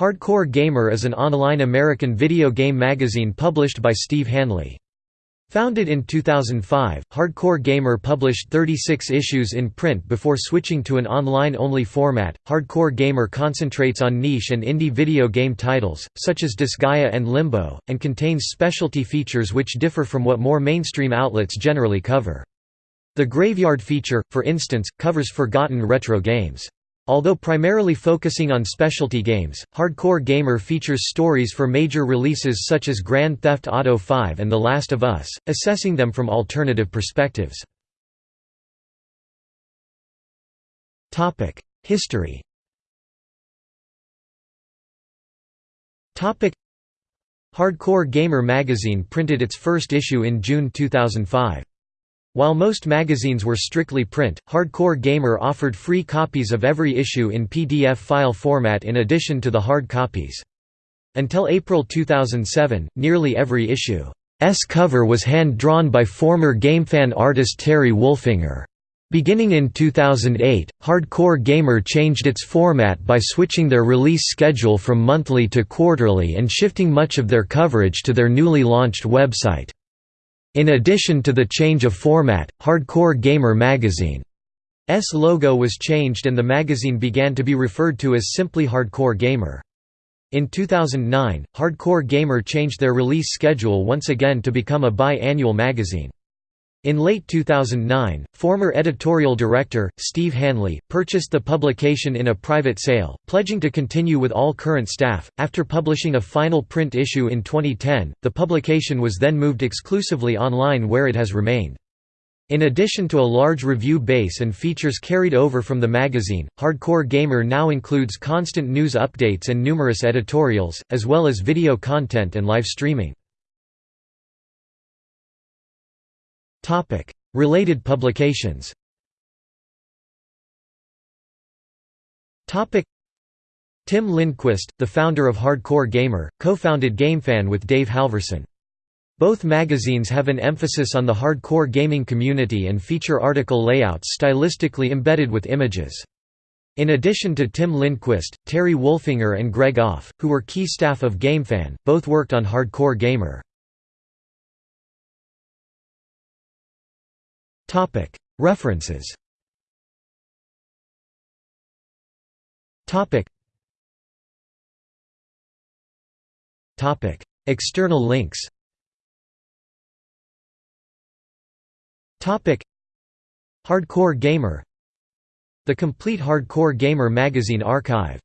Hardcore Gamer is an online American video game magazine published by Steve Hanley. Founded in 2005, Hardcore Gamer published 36 issues in print before switching to an online-only format. Hardcore Gamer concentrates on niche and indie video game titles, such as Disgaea and Limbo, and contains specialty features which differ from what more mainstream outlets generally cover. The Graveyard feature, for instance, covers forgotten retro games. Although primarily focusing on specialty games, Hardcore Gamer features stories for major releases such as Grand Theft Auto V and The Last of Us, assessing them from alternative perspectives. History Hardcore Gamer magazine printed its first issue in June 2005. While most magazines were strictly print, Hardcore Gamer offered free copies of every issue in PDF file format in addition to the hard copies. Until April 2007, nearly every issue's cover was hand-drawn by former GameFan artist Terry Wolfinger. Beginning in 2008, Hardcore Gamer changed its format by switching their release schedule from monthly to quarterly and shifting much of their coverage to their newly launched website. In addition to the change of format, Hardcore Gamer magazine's logo was changed and the magazine began to be referred to as simply Hardcore Gamer. In 2009, Hardcore Gamer changed their release schedule once again to become a bi-annual magazine. In late 2009, former editorial director, Steve Hanley, purchased the publication in a private sale, pledging to continue with all current staff. After publishing a final print issue in 2010, the publication was then moved exclusively online where it has remained. In addition to a large review base and features carried over from the magazine, Hardcore Gamer now includes constant news updates and numerous editorials, as well as video content and live streaming. Topic: Related publications. Topic: Tim Lindquist, the founder of Hardcore Gamer, co-founded GameFan with Dave Halverson. Both magazines have an emphasis on the hardcore gaming community and feature article layouts stylistically embedded with images. In addition to Tim Lindquist, Terry Wolfinger and Greg Off, who were key staff of GameFan, both worked on Hardcore Gamer. References. External links. Hardcore Gamer. The complete Hardcore Gamer magazine archive